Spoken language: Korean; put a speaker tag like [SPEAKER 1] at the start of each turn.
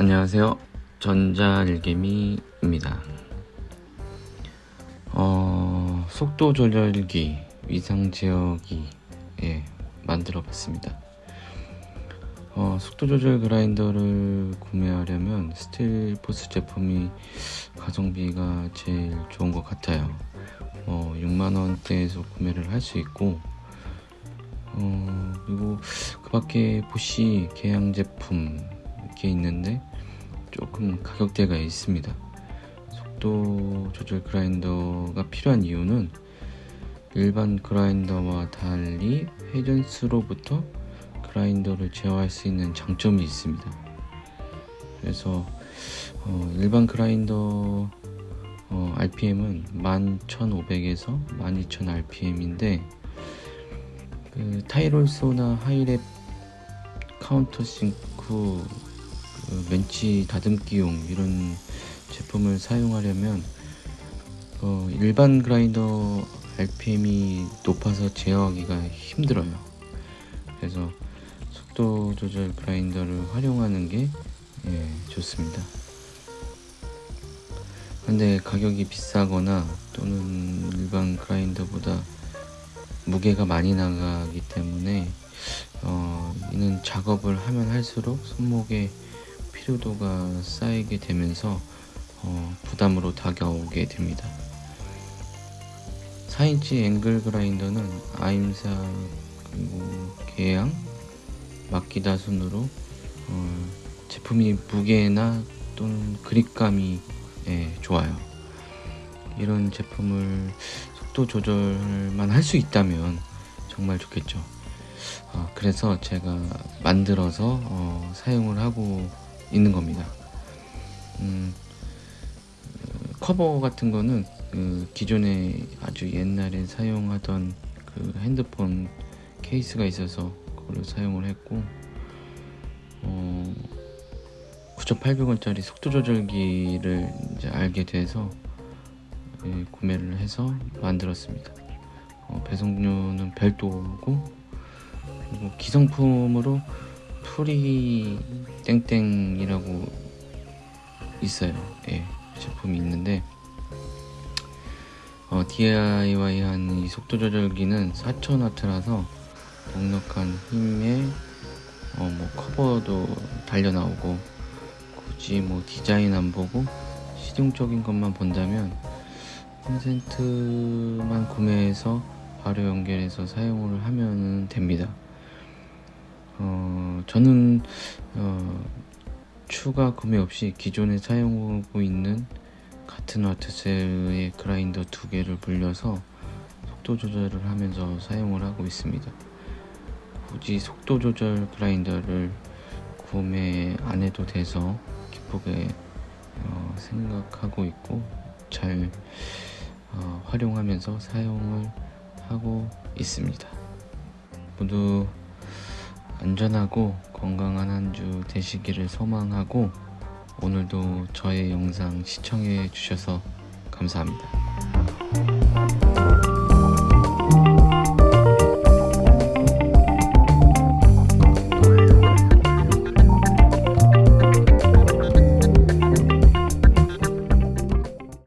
[SPEAKER 1] 안녕하세요. 전자일개미입니다. 어, 속도 조절기 위상 제어기 예, 만들어 봤습니다. 어, 속도 조절 그라인더를 구매하려면 스틸 포스 제품이 가성비가 제일 좋은 것 같아요. 어, 6만원대에서 구매를 할 수 있고 어, 그리고 그 밖에 보시 개양 제품 이렇게 있는데 조금 가격대가 있습니다. 속도 조절 그라인더가 필요한 이유는 일반 그라인더와 달리 회전수로부터 그라인더를 제어할 수 있는 장점이 있습니다. 그래서 어, 일반 그라인더 어, RPM은 11,500에서 12,000 RPM인데 그 타이롤소나 하이랩 카운터 싱크 그 멘치 다듬기용 이런 제품을 사용하려면 어, 일반 그라인더 RPM이 높아서 제어하기가 힘들어요. 그래서 속도 조절 그라인더를 활용하는 게 예, 좋습니다. 근데 가격이 비싸거나 또는 일반 그라인더보다 무게가 많이 나가기 때문에 어, 이는 작업을 하면 할수록 손목에 피로도가 쌓이게 되면서 어, 부담으로 다가오게 됩니다. 4인치 앵글 그라인더는 아임사 그리고 계양 막기다 순으로 어, 제품이 무게나 또는 그립감이 예, 좋아요. 이런 제품을 속도 조절만 할 수 있다면 정말 좋겠죠. 어, 그래서 제가 만들어서 어, 사용을 하고 있는 겁니다. 음, 커버 같은 거는 그 기존에 아주 옛날에 사용하던 그 핸드폰 케이스가 있어서 그걸로 사용을 했고 어, 9,800원짜리 속도 조절기를 이제 알게 돼서 예, 구매를 해서 만들었습니다. 어, 배송료는 별도고 그리고 기성품으로 프리 땡땡이라고 있어요. 예, 제품이 있는데 어, DIY한 이 속도 조절기는 4,000W라서 넉넉한 힘에 어, 뭐 커버도 달려 나오고 굳이 뭐 디자인 안 보고 실용적인 것만 본다면 콘센트만 구매해서 바로 연결해서 사용을 하면 됩니다. 어, 저는 어, 추가 구매 없이 기존에 사용하고 있는 같은 와트셀의 그라인더 두 개를 불려서 속도 조절을 하면서 사용을 하고 있습니다. 굳이 속도 조절 그라인더를 구매 안 해도 돼서 기쁘게 어, 생각하고 있고 잘 어, 활용하면서 사용을 하고 있습니다. 모두 안전하고 건강한 한 주 되시기를 소망하고 오늘도 저의 영상 시청해 주셔서 감사합니다.